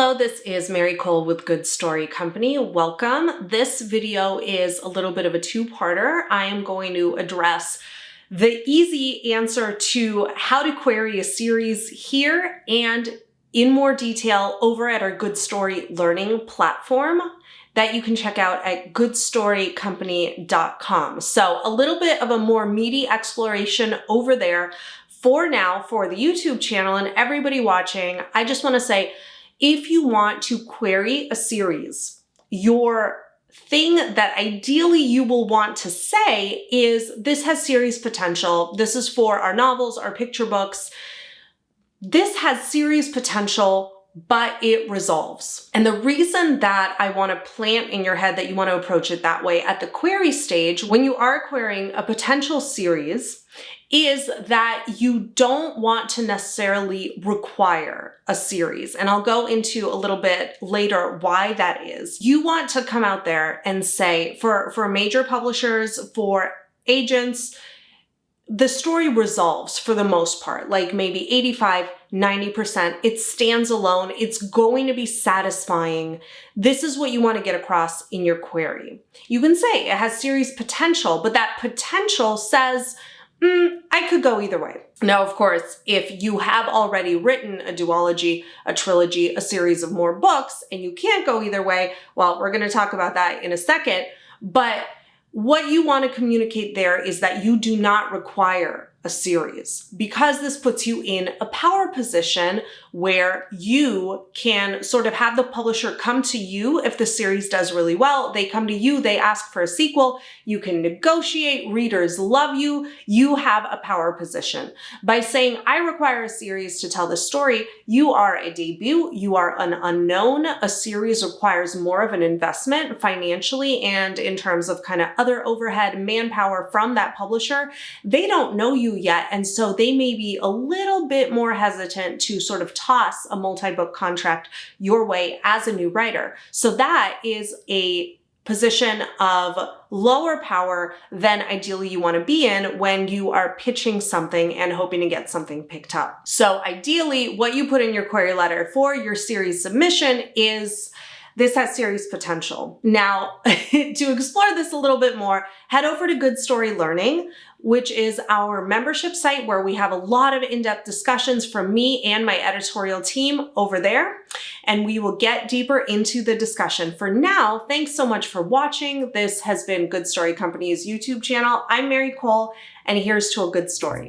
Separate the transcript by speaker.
Speaker 1: Hello, this is Mary Kole with Good Story Company. Welcome. This video is a little bit of a two-parter. I am going to address the easy answer to how to query a series here and in more detail over at our Good Story Learning platform that you can check out at goodstorycompany.com. So a little bit of a more meaty exploration over there for now for the YouTube channel and everybody watching. I just want to say, if you want to query a series, your thing that ideally you will want to say is this has series potential. This is for our novels, our picture books. This has series potential but it resolves. And the reason that I want to plant in your head that you want to approach it that way at the query stage, when you are querying a potential series, is that you don't want to necessarily require a series. And I'll go into a little bit later why that is. You want to come out there and say, for, for major publishers, for agents, the story resolves for the most part, like maybe 85, 90%. It stands alone. It's going to be satisfying. This is what you want to get across in your query. You can say it has series potential, but that potential says, mm, I could go either way. Now, of course, if you have already written a duology, a trilogy, a series of more books, and you can't go either way, well, we're going to talk about that in a second. But what you want to communicate there is that you do not require a series because this puts you in a power position where you can sort of have the publisher come to you if the series does really well. They come to you, they ask for a sequel, you can negotiate, readers love you, you have a power position. By saying, I require a series to tell the story, you are a debut, you are an unknown, a series requires more of an investment financially and in terms of kind of other overhead manpower from that publisher. They don't know you yet. And so they may be a little bit more hesitant to sort of toss a multi-book contract your way as a new writer. So that is a position of lower power than ideally you want to be in when you are pitching something and hoping to get something picked up. So ideally, what you put in your query letter for your series submission is this has serious potential. Now, to explore this a little bit more, head over to Good Story Learning, which is our membership site where we have a lot of in-depth discussions from me and my editorial team over there. And we will get deeper into the discussion. For now, thanks so much for watching. This has been Good Story Company's YouTube channel. I'm Mary Kole, and here's to a good story.